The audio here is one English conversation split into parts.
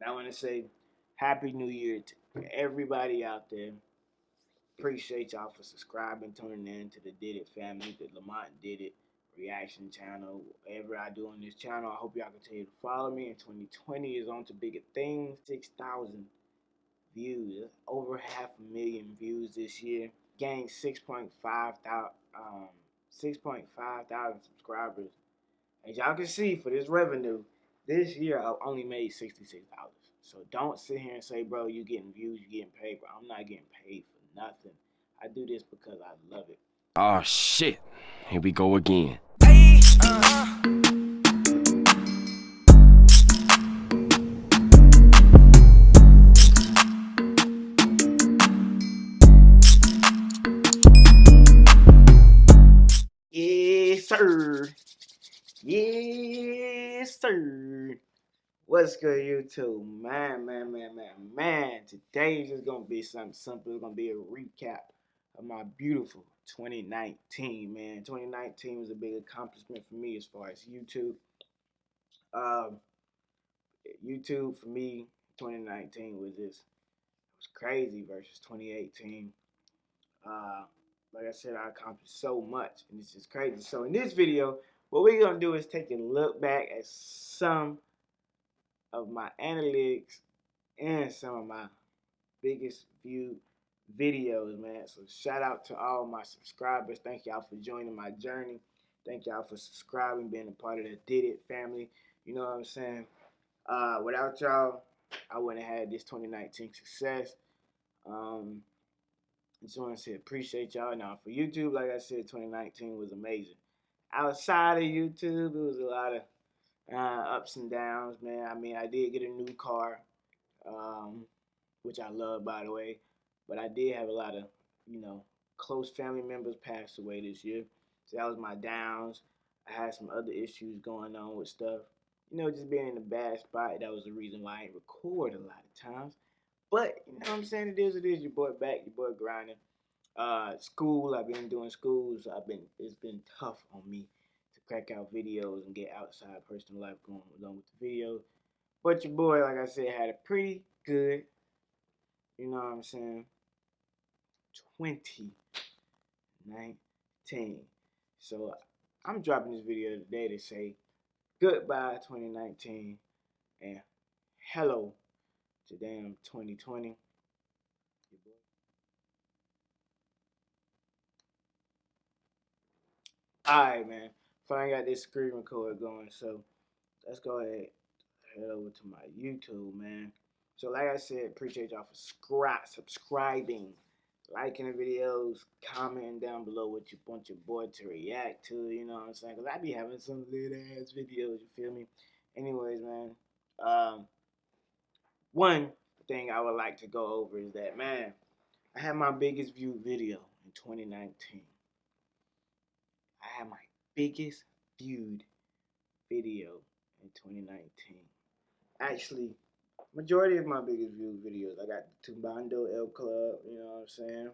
And I want to say Happy New Year to everybody out there. Appreciate y'all for subscribing, tuning in to the Did It family, the Lamont Did It reaction channel. Whatever I do on this channel, I hope y'all continue to follow me. And 2020 is on to bigger things. 6,000 views, over half a million views this year. Gained 6.5 thousand, um, 6.5 thousand subscribers. As y'all can see, for this revenue, this year I only made 66 dollars. So don't sit here and say, bro, you getting views, you getting paid, bro. I'm not getting paid for nothing. I do this because I love it. Oh shit. Here we go again. Yes, sir. Yes, sir. What's good, YouTube? Man, man, man, man, man. Today is just gonna be something simple. It's gonna be a recap of my beautiful 2019, man. 2019 was a big accomplishment for me as far as YouTube. Um, YouTube for me, 2019 was just was crazy versus 2018. Uh, like I said, I accomplished so much, and it's just crazy. So in this video, what we're gonna do is take a look back at some of my analytics and some of my biggest viewed videos, man. So shout out to all my subscribers. Thank y'all for joining my journey. Thank y'all for subscribing, being a part of the Did It family. You know what I'm saying? Uh, without y'all, I wouldn't have had this 2019 success. Um, just want to say appreciate y'all. Now for YouTube, like I said, 2019 was amazing. Outside of YouTube, it was a lot of uh, ups and downs, man. I mean, I did get a new car, um, which I love, by the way. But I did have a lot of, you know, close family members pass away this year. So that was my downs. I had some other issues going on with stuff. You know, just being in a bad spot. That was the reason why I didn't record a lot of times. But, you know what I'm saying? It is it is. Your boy back, your boy grinding. Uh, school, I've been doing schools. I've been, it's been tough on me crack out videos and get outside personal life going along with the videos. But your boy, like I said, had a pretty good, you know what I'm saying, 2019. So I'm dropping this video today to say goodbye 2019 and hello to damn 2020. Alright, man. Finally got this screen recorder going, so let's go ahead head over to my YouTube, man. So like I said, appreciate y'all for subscribe, subscribing, liking the videos, commenting down below what you want your boy to react to, you know what I'm saying? Because I be having some lit ass videos, you feel me? Anyways, man, um, one thing I would like to go over is that, man, I had my biggest viewed video in 2019. I had my biggest viewed video in 2019. Actually, majority of my biggest viewed videos, I got Tumbando El Club, you know what I'm saying?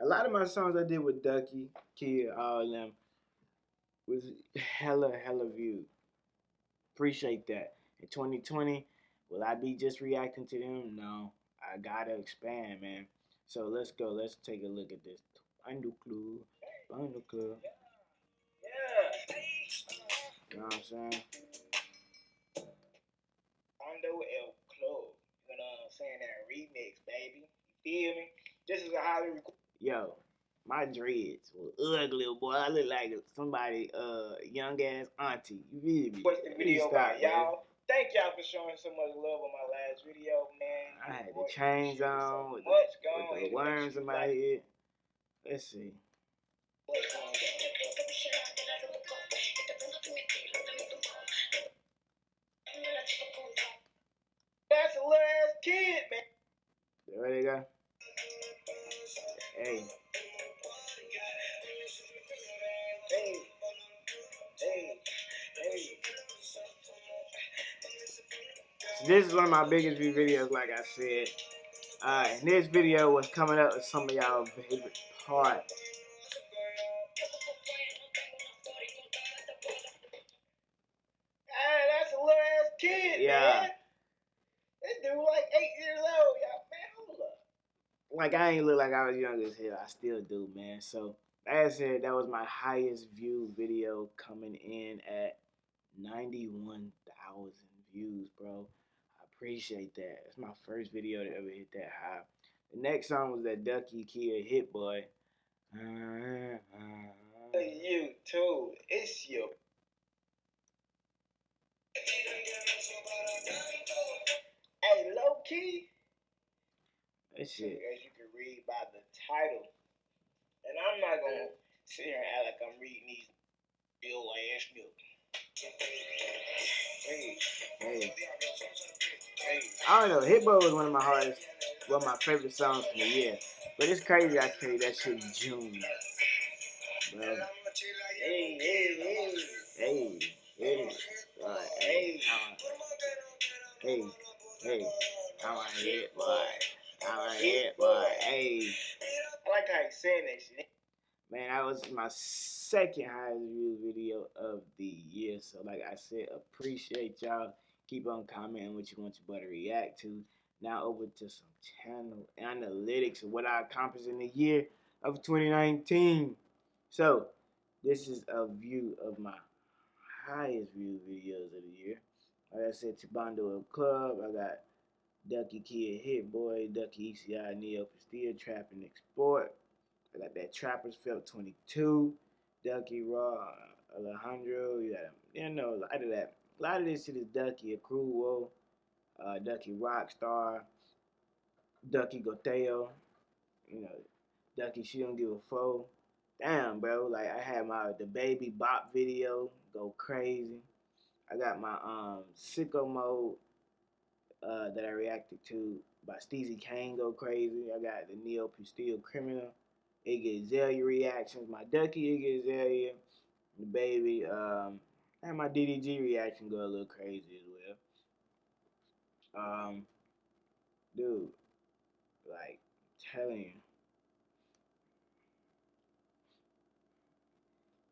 A lot of my songs I did with Duki, Kid, all of them, was hella, hella viewed. Appreciate that. In 2020, will I be just reacting to them? No. I gotta expand, man. So let's go. Let's take a look at this. Club. Tumbando Club. You know what I'm saying? Rondo El Club. You know what I'm saying? That remix, baby. You feel me? This is a highly Yo, my dreads were ugly, boy. I look like somebody, uh, young ass auntie. You feel me? What's the video about, y'all? Thank y'all for showing so much love on my last video, man. I had the chains on so with, the, with the worms in my head. Let's see. That's little ass kid, man. There they go. Hey. Hey. Hey. Hey. So this is one of my biggest view videos, like I said. Uh, and this video was coming up with some of y'all favorite parts. Like I ain't look like I was young as hell. I still do, man. So like I said, that was my highest view video coming in at ninety-one thousand views, bro. I appreciate that. It's my first video to ever hit that high. The next song was that Duki Khea Hit Boy. You too. It's your. Hey, low key. That shit. As you can read by the title, and I'm not gonna sit here and act like I'm reading these ill ass milk. Hey, Hey, hey. I don't know. Hit Boy was one of my hardest, one of my favorite songs from the year. But it's crazy I created that shit in June, bro. Hey, hey, hey. Hey, hey, boy, hey, hey, hey, I'm a hit boy. I'm a hit boy. Hey, I like how he's saying that shit. man, that was my second highest view video of the year. So, like I said, appreciate y'all. Keep on commenting what you want your boy to react to. Now over to some channel analytics of what I accomplished in the year of 2019. So, this is a view of my highest view videos of the year. Like I said, El Club. I got Duki Kid Hit Boy, Duki ECI Neo Castilla Trap and Export. I got that Trappers Felt 22, Duki Raw, Alejandro. You got you know, a lot of that. A lot of this shit is Duki Accruo, uh, Duki Rockstar, Duki Goteo. You know, Duki She Don't Give a Foe. Damn, bro. Like I had my the baby bop video go crazy. I got my um sicko mode uh, that I reacted to by Steezy Kane go crazy. I got the Neo Pistea Criminal, Iggy Azalea reactions, my Duki Iggy Azalea, the baby, um, and my DDG reaction go a little crazy as well. Um, dude, like, telling you.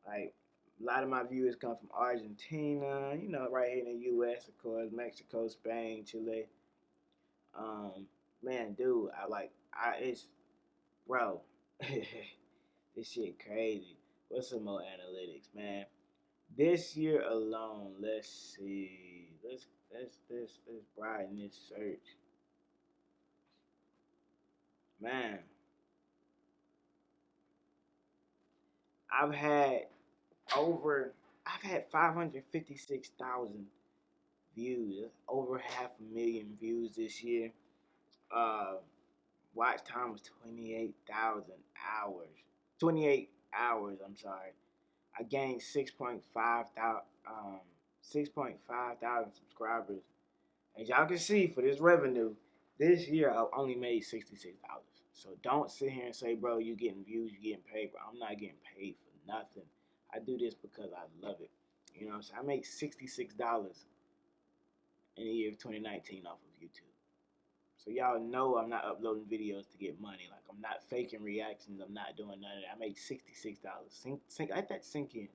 Like, a lot of my viewers come from Argentina, you know, right here in the U.S., of course, Mexico, Spain, Chile. Um, man, dude, I like, I it's, bro, this shit crazy. What's some more analytics, man? This year alone, let's see, let's let's let's let's broaden this search, man. I've had over I've had 556,000 views. Over half a million views this year. Uh, watch time was 28,000 hours. 28 hours, I'm sorry. I gained 6.5 thousand um 6.5 thousand subscribers. As y'all can see for this revenue, this year I only made $66. So don't sit here and say, bro, you getting views, you getting paid, bro. I'm not getting paid for nothing. I do this because I love it. You know what I'm saying? I make $66 in the year of 2019 off of YouTube. So y'all know I'm not uploading videos to get money. Like I'm not faking reactions. I'm not doing none of that. I make $66. Sink, sink, let that sink in.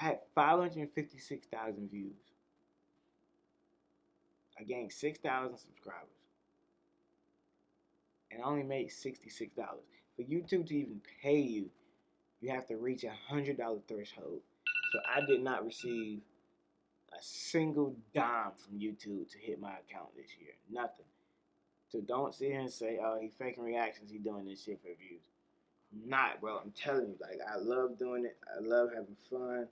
I had 556,000 views. I gained 6,000 subscribers. And I only made $66. For YouTube to even pay you, you have to reach a $100 threshold. So I did not receive a single dime from YouTube to hit my account this year. Nothing. So don't sit here and say, oh, he faking reactions, he doing this shit for views. Not, bro. I'm telling you, like, I love doing it. I love having fun.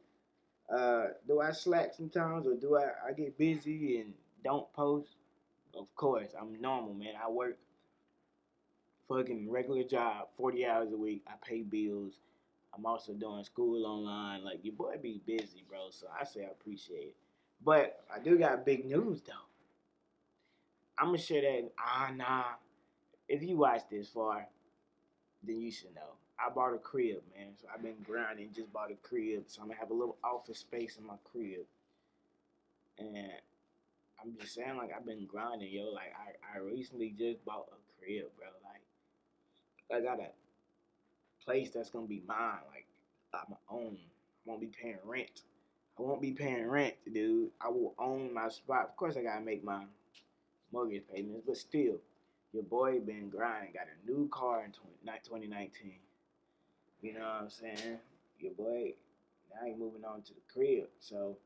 Uh, do I slack sometimes or do I, I get busy and don't post? Of course, I'm normal, man. I work fucking regular job, 40 hours a week. I pay bills. I'm also doing school online. Like, your boy be busy, bro. So I say I appreciate it. But I do got big news, though. I'm going to share that. Ah, nah. If you watch this far, then you should know. I bought a crib, man. So I've been grinding, just bought a crib. So I'm to have a little office space in my crib. And I'm just saying, like, I've been grinding, yo. Like, I, I recently just bought a crib, bro. Like, I got a place that's gonna be mine, like my own. I won't be paying rent. I won't be paying rent, dude. I will own my spot. Of course, I gotta make my mortgage payments, but still, your boy been grinding. Got a new car in 20, 2019. You know what I'm saying? Your boy, now he moving on to the crib. So,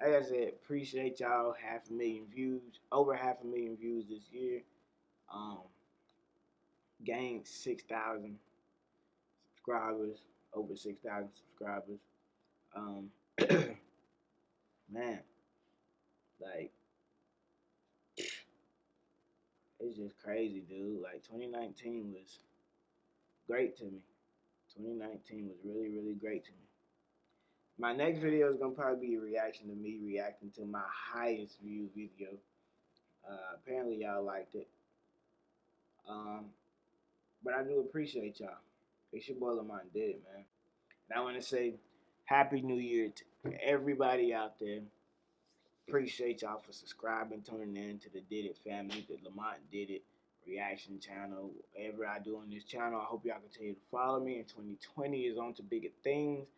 like I said, appreciate y'all. Half a million views, over half a million views this year. Um, gained 6,000 subscribers, over 6,000 subscribers. Um, man, like, it's just crazy, dude. Like, 2019 was great to me. 2019 was really, really great to me. My next video is gonna probably be a reaction to me reacting to my highest view video. Uh, apparently y'all liked it. Um, but I do appreciate y'all. It's your boy Lamont did it, man. And I want to say Happy New Year to everybody out there. Appreciate y'all for subscribing, tuning in to the Did It family, the Lamont Did It reaction channel. Whatever I do on this channel, I hope y'all continue to follow me. In 2020 is on to bigger things.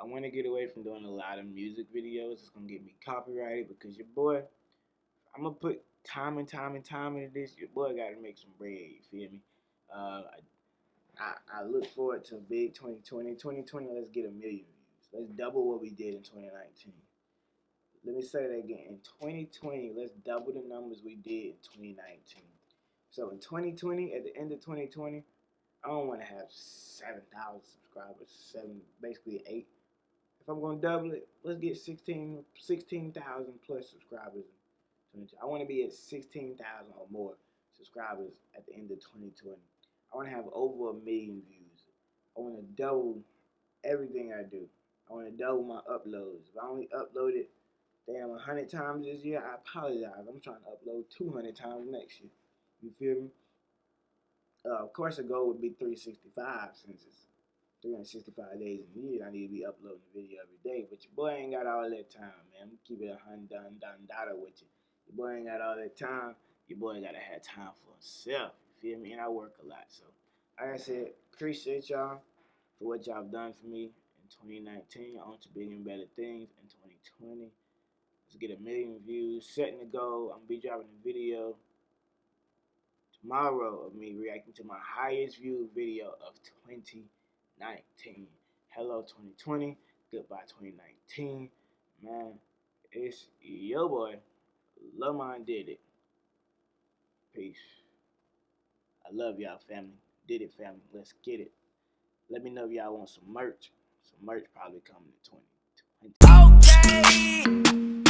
I want to get away from doing a lot of music videos. It's going to get me copyrighted because your boy, I'm going to put time and time and time into this. Your boy got to make some bread, you feel me? Uh, I, I, I look forward to big 2020. 2020, let's get a million views. Let's double what we did in 2019. Let me say that again. In 2020, let's double the numbers we did in 2019. So in 2020, at the end of 2020, I don't want to have 7,000 subscribers, seven, basically eight. If I'm going to double it, let's get 16 16,000 plus subscribers. I want to be at 16,000 or more subscribers at the end of 2020. I want to have over a million views. I want to double everything I do. I want to double my uploads. If I only uploaded damn 100 times this year, I apologize. I'm trying to upload 200 times next year. You feel me? Uh, of course, the goal would be 365 since it's 365 days in a year. I need to be uploading a video every day. But your boy ain't got all that time, man. I'm keep it a hundred done done data with you. Your boy ain't got all that time. Your boy gotta have time for himself. Feel me? And I work a lot. So, like I said, appreciate y'all for what y'all done for me in 2019. On to bigger and better things in 2020. Let's get a million views. Setting the goal. I'm gonna be dropping a video tomorrow of me reacting to my highest viewed video of 2019. Hello 2020, goodbye 2019. Man, it's your boy, Lamont did it. Peace. I love y'all family. Did it family. Let's get it. Let me know if y'all want some merch. Some merch probably coming in 2020. Okay.